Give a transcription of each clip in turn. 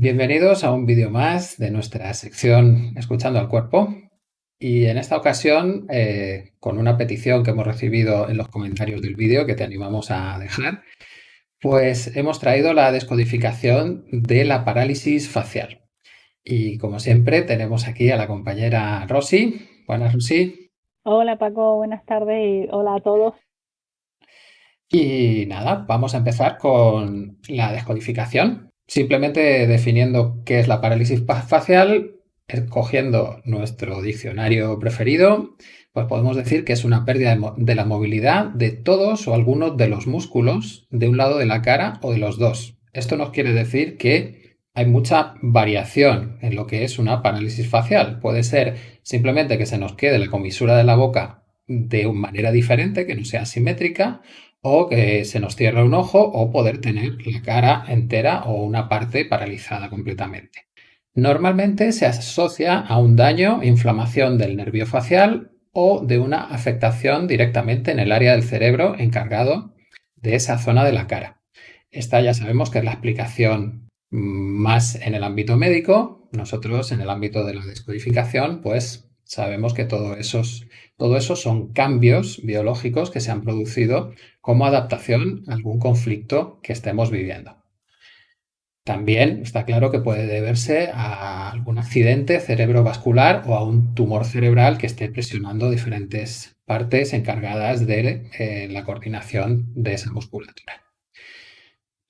Bienvenidos a un vídeo más de nuestra sección Escuchando al Cuerpo y en esta ocasión eh, con una petición que hemos recibido en los comentarios del vídeo que te animamos a dejar pues hemos traído la descodificación de la parálisis facial y como siempre tenemos aquí a la compañera Rosy. Buenas Rosy. Hola Paco, buenas tardes y hola a todos. Y nada, vamos a empezar con la descodificación Simplemente definiendo qué es la parálisis facial, escogiendo nuestro diccionario preferido, pues podemos decir que es una pérdida de la movilidad de todos o algunos de los músculos de un lado de la cara o de los dos. Esto nos quiere decir que hay mucha variación en lo que es una parálisis facial. Puede ser simplemente que se nos quede la comisura de la boca de manera diferente, que no sea simétrica, o que se nos cierre un ojo o poder tener la cara entera o una parte paralizada completamente. Normalmente se asocia a un daño, inflamación del nervio facial o de una afectación directamente en el área del cerebro encargado de esa zona de la cara. Esta ya sabemos que es la explicación más en el ámbito médico. Nosotros en el ámbito de la descodificación pues sabemos que todo esos todo eso son cambios biológicos que se han producido como adaptación a algún conflicto que estemos viviendo. También está claro que puede deberse a algún accidente cerebrovascular o a un tumor cerebral que esté presionando diferentes partes encargadas de eh, la coordinación de esa musculatura.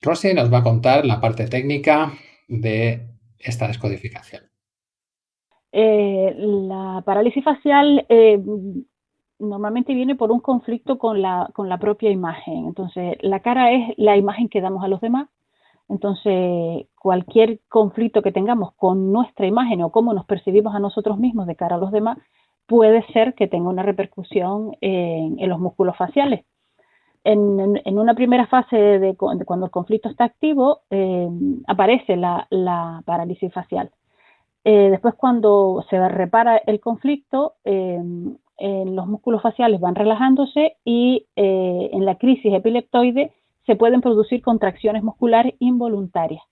Rosy nos va a contar la parte técnica de esta descodificación. Eh, la parálisis facial eh, normalmente viene por un conflicto con la, con la propia imagen. Entonces, la cara es la imagen que damos a los demás. Entonces, cualquier conflicto que tengamos con nuestra imagen o cómo nos percibimos a nosotros mismos de cara a los demás, puede ser que tenga una repercusión en, los músculos faciales. En, una primera fase de, cuando el conflicto está activo, eh, aparece la parálisis facial. Eh, después cuando se repara el conflicto, eh, los músculos faciales van relajándose y eh, en la crisis epileptoide se pueden producir contracciones musculares involuntarias.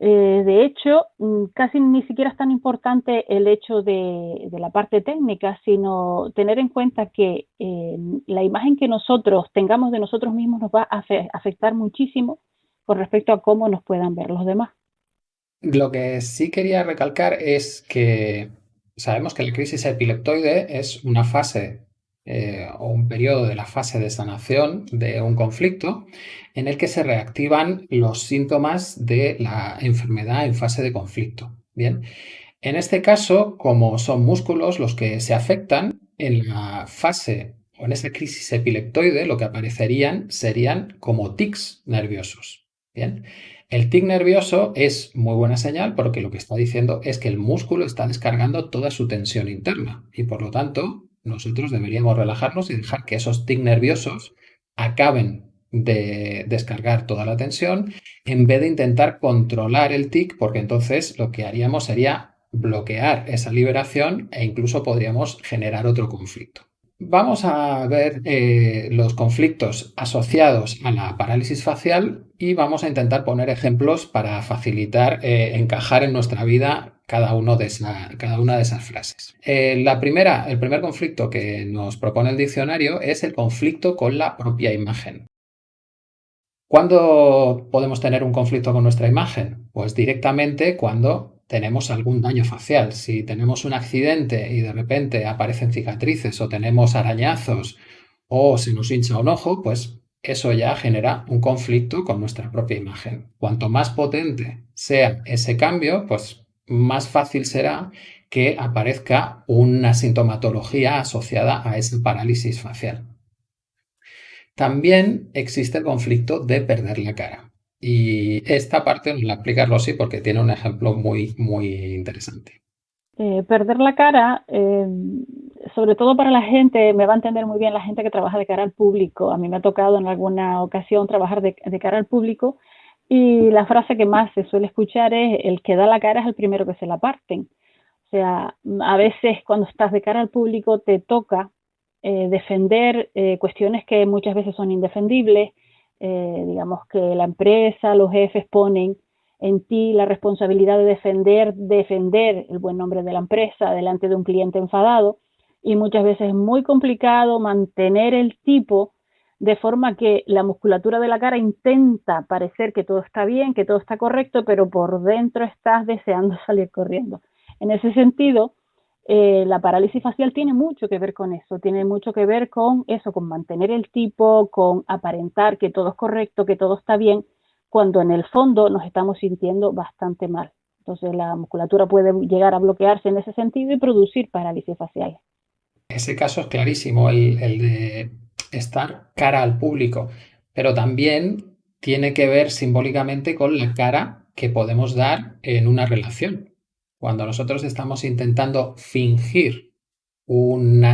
de hecho, mm, casi ni siquiera es tan importante el hecho de, la parte técnica, sino tener en cuenta que la imagen que nosotros tengamos de nosotros mismos nos va a afectar muchísimo con respecto a cómo nos puedan ver los demás. Lo que sí quería recalcar es que sabemos que la crisis epileptoide es una fase eh, o un periodo de la fase de sanación de un conflicto en el que se reactivan los síntomas de la enfermedad en fase de conflicto. Bien, en este caso, como son músculos los que se afectan, en la fase o en esa crisis epileptoide lo que aparecerían serían como tics nerviosos. Bien, el tic nervioso es muy buena señal porque lo que está diciendo es que el músculo está descargando toda su tensión interna y por lo tanto nosotros deberíamos relajarnos y dejar que esos tic nerviosos acaben de descargar toda la tensión en vez de intentar controlar el tic porque entonces lo que haríamos sería bloquear esa liberación e incluso podríamos generar otro conflicto. Vamos a ver eh, los conflictos asociados a la parálisis facial y vamos a intentar poner ejemplos para facilitar eh, encajar en nuestra vida cada, uno de cada una de esas frases. Eh, la primera, el primer conflicto que nos propone el diccionario es el conflicto con la propia imagen. ¿Cuándo podemos tener un conflicto con nuestra imagen? Pues directamente cuando tenemos algún daño facial. Si tenemos un accidente y de repente aparecen cicatrices o tenemos arañazos o se nos hincha un ojo, pues eso ya genera un conflicto con nuestra propia imagen. Cuanto más potente sea ese cambio, pues más fácil será que aparezca una sintomatología asociada a esa parálisis facial. También existe el conflicto de perder la cara. Y esta parte nos la explica Rosy porque tiene un ejemplo muy, muy interesante. Eh, perder la cara, em, sobre todo para la gente, me va a entender muy bien la gente que trabaja de cara al público. A mí me ha tocado en alguna ocasión trabajar de, de cara al público y la frase que más se suele escuchar es el que da la cara es el primero que se la parten. O sea, a veces cuando estás de cara al público te toca eh, defender eh, cuestiones que muchas veces son indefendibles, eh, digamos que la empresa, los jefes ponen en ti la responsabilidad de defender, defender el buen nombre de la empresa delante de un cliente enfadado y muchas veces es muy complicado mantener el tipo de forma que la musculatura de la cara intenta parecer que todo está bien, que todo está correcto, pero por dentro estás deseando salir corriendo. En ese sentido, eh, la parálisis facial tiene mucho que ver con eso, tiene mucho que ver con eso, con mantener el tipo, con aparentar que todo es correcto, que todo está bien, cuando en el fondo nos estamos sintiendo bastante mal. Entonces la musculatura puede llegar a bloquearse en ese sentido y producir parálisis facial. Ese caso es clarísimo, el, de estar cara al público, pero también tiene que ver simbólicamente con la cara que podemos dar en una relación. Cuando nosotros estamos intentando fingir un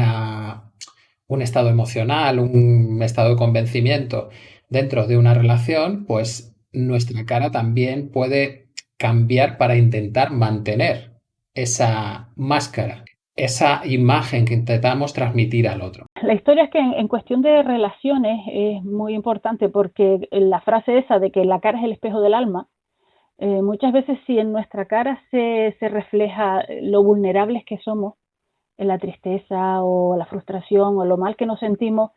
estado emocional, un estado de convencimiento dentro de una relación, pues nuestra cara también puede cambiar para intentar mantener esa máscara, esa imagen que intentamos transmitir al otro. La historia es que en, cuestión de relaciones es muy importante porque la frase esa de que la cara es el espejo del alma, eh, muchas veces si en nuestra cara se, se refleja lo vulnerables que somos, en la tristeza o la frustración o lo mal que nos sentimos,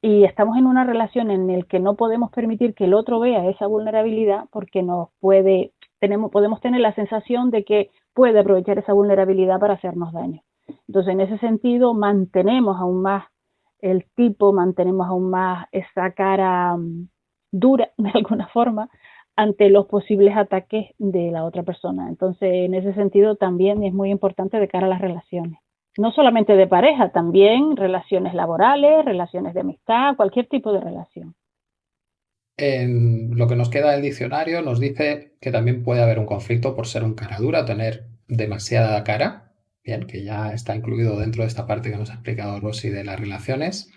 y estamos en una relación en la que no podemos permitir que el otro vea esa vulnerabilidad porque nos puede, tenemos, podemos tener la sensación de que puede aprovechar esa vulnerabilidad para hacernos daño. Entonces, en ese sentido, mantenemos aún más el tipo, mantenemos aún más esa cara mm, dura, de alguna forma, ante los posibles ataques de la otra persona. Entonces, en ese sentido, también es muy importante de cara a las relaciones no solamente de pareja, también relaciones laborales, relaciones de amistad, cualquier tipo de relación. En lo que nos queda del diccionario nos dice que también puede haber un conflicto por ser un cara dura, tener demasiada cara, bien, que ya está incluido dentro de esta parte que nos ha explicado Rosy de las relaciones.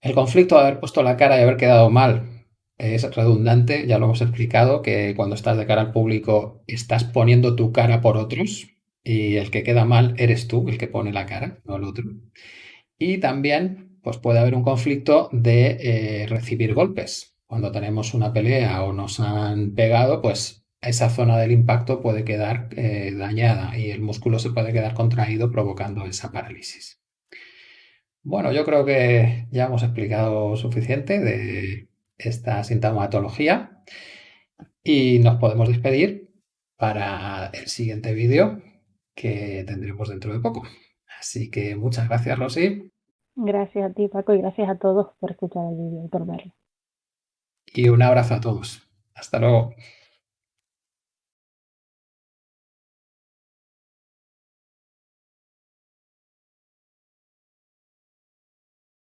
El conflicto de haber puesto la cara y haber quedado mal es redundante, ya lo hemos explicado, que cuando estás de cara al público estás poniendo tu cara por otros, y el que queda mal eres tú, el que pone la cara, no el otro. Y también pues puede haber un conflicto de eh, recibir golpes. Cuando tenemos una pelea o nos han pegado, pues esa zona del impacto puede quedar eh, dañada y el músculo se puede quedar contraído provocando esa parálisis. Bueno, yo creo que ya hemos explicado suficiente de esta sintomatología y nos podemos despedir para el siguiente vídeo que tendremos dentro de poco. Así que muchas gracias, Rosy. Gracias a ti, Paco, y gracias a todos por escuchar el vídeo y por verlo. Y un abrazo a todos. Hasta luego.